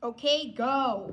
Okay, go.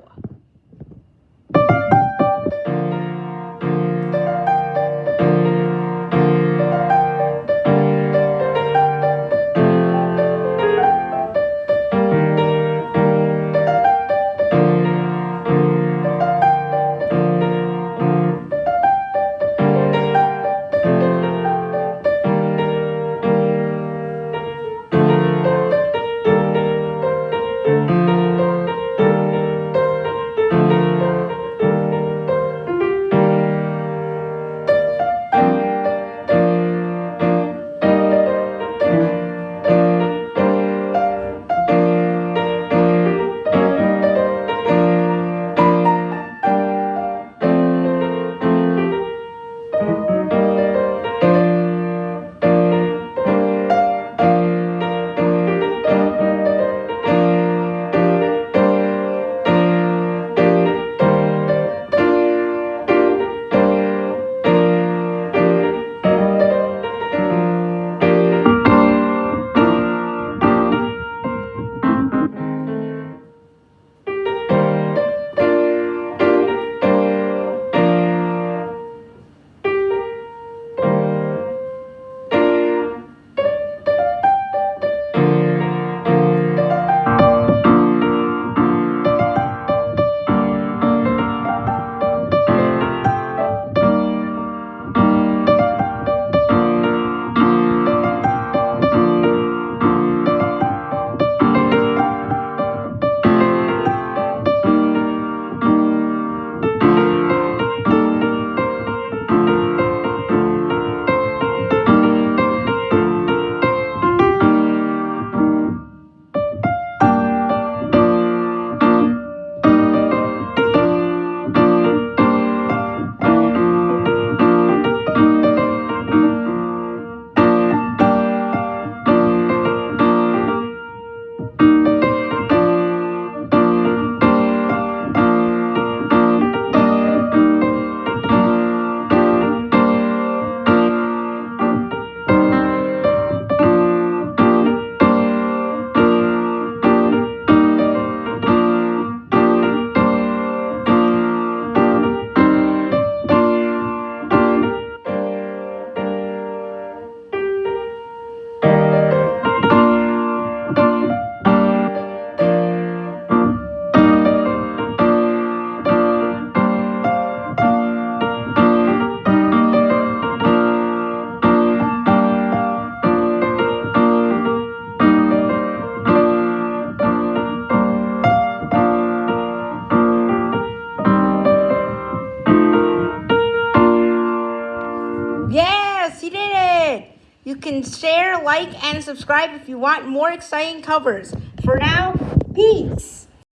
You can share, like, and subscribe if you want more exciting covers. For now, peace.